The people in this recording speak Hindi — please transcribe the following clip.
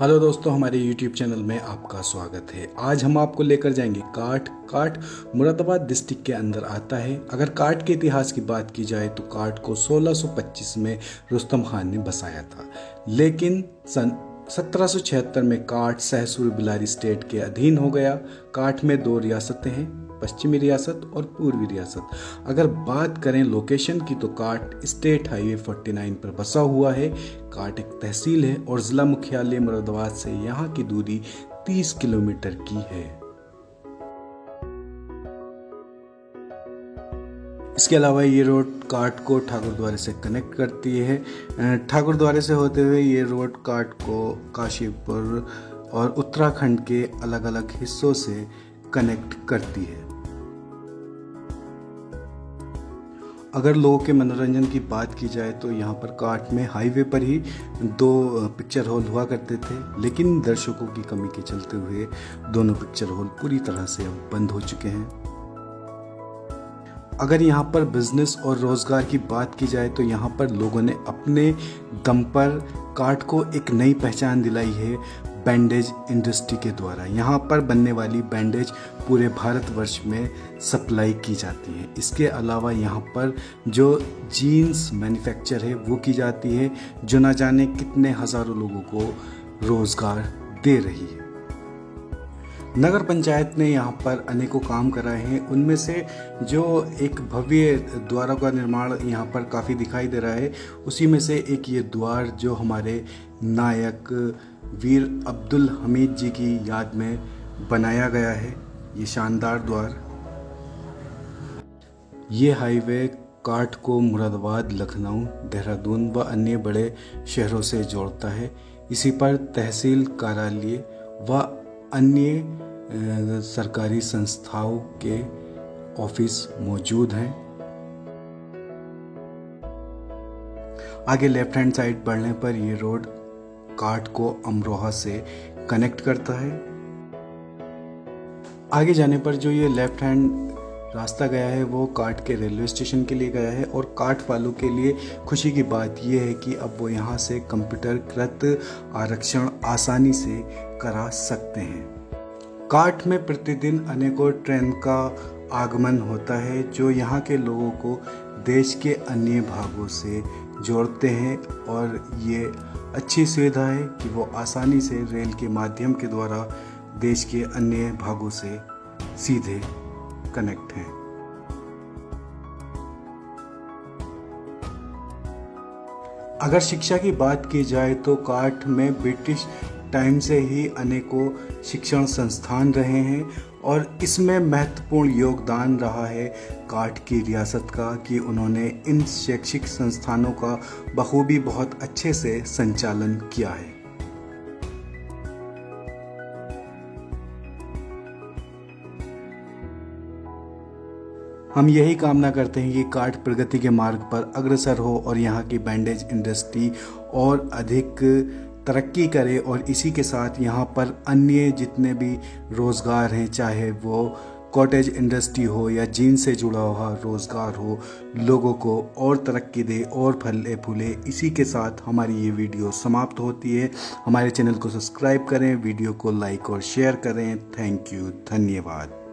हेलो दोस्तों, हमारे यूट्यूब चैनल में आपका स्वागत है। आज हम आपको लेकर जाएँगे काठ काठ मुरादाबाद डिस्ट्रिक्ट के अंदर आता है। अगर काठ के इतिहास की बात की जाए तो काठ को 1625 में रुस्तम खान ने बसाया था। लेकिन सन 1776 में काठ सहसुर बिलारी स्टेट के अधीन हो गया। काठ में दो रियासतें हैं, पश्चिमी रियासत और पूर्वी रियासत। अगर बात करें लोकेशन की तो काट स्टेट हाईवे 49 पर बसा हुआ है। काट एक तहसील है और ज़िला मुख्यालय मुरादाबाद से यहाँ की दूरी 30 किलोमीटर की है। इसके अलावा ये रोड काट को ठाकुर द्वारे से कनेक्ट करती है। ठाकुर द्वारे से होते हुए ये रोड काट को काशीपुर और उत्तराखंड के अलग अलग हिस्सों से कनेक्ट करती है। अगर लोगों के मनोरंजन की बात की जाए तो यहाँ पर काट में हाईवे पर ही दो पिक्चर हॉल हुआ करते थे, लेकिन दर्शकों की कमी के चलते हुए दोनों पिक्चर हॉल पूरी तरह से अब बंद हो चुके हैं। अगर यहाँ पर बिज़नेस और रोज़गार की बात की जाए तो यहाँ पर लोगों ने अपने दम पर काट को एक नई पहचान दिलाई है बैंडेज इंडस्ट्री के द्वारा। यहाँ पर बनने वाली बैंडेज पूरे भारतवर्ष में सप्लाई की जाती है। इसके अलावा यहाँ पर जो जीन्स मैन्युफैक्चर है वो की जाती है, जो ना जाने कितने हज़ारों लोगों को रोज़गार दे रही है। नगर पंचायत ने यहाँ पर अनेकों काम कराए हैं। उनमें से जो एक भव्य द्वारों का निर्माण यहाँ पर काफ़ी दिखाई दे रहा है, उसी में से एक ये द्वार जो हमारे नायक वीर अब्दुल हमीद जी की याद में बनाया गया है। ये शानदार द्वार। ये हाईवे काठ को मुरादाबाद, लखनऊ, देहरादून व अन्य बड़े शहरों से जोड़ता है। इसी पर तहसील कार्यालय व अन्य सरकारी संस्थाओं के ऑफ़िस मौजूद हैं। आगे लेफ़्ट हैंड साइड बढ़ने पर यह रोड काट को अमरोहा से कनेक्ट करता है। आगे जाने पर जो ये लेफ़्ट हैंड रास्ता गया है, वो काट के रेलवे स्टेशन के लिए गया है और काट वालों के लिए खुशी की बात यह है कि अब वो यहाँ से कंप्यूटर कृत आरक्षण आसानी से करा सकते हैं। काट में प्रतिदिन अनेकों ट्रेन का आगमन होता है, जो यहाँ के लोगों को देश के अन्य भागों से जोड़ते हैं और ये अच्छी सुविधा है कि वो आसानी से रेल के माध्यम के द्वारा देश के अन्य भागों से सीधे कनेक्ट हैं। अगर शिक्षा की बात की जाए तो काठ में ब्रिटिश टाइम से ही अनेकों शिक्षण संस्थान रहे हैं और इसमें महत्वपूर्ण योगदान रहा है काठ की रियासत का कि उन्होंने इन शैक्षिक संस्थानों का बखूबी बहुत अच्छे से संचालन किया है। हम यही कामना करते हैं कि काठ प्रगति के मार्ग पर अग्रसर हो और यहाँ की बैंडेज इंडस्ट्री और अधिक तरक्की करे और इसी के साथ यहाँ पर अन्य जितने भी रोज़गार हैं, चाहे वो कॉटेज इंडस्ट्री हो या जीन से जुड़ा हुआ रोज़गार हो, लोगों को और तरक्की दे और फले फूले, इसी के साथ हमारी ये वीडियो समाप्त होती है। हमारे चैनल को सब्सक्राइब करें, वीडियो को लाइक और शेयर करें। थैंक यू, धन्यवाद।